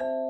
you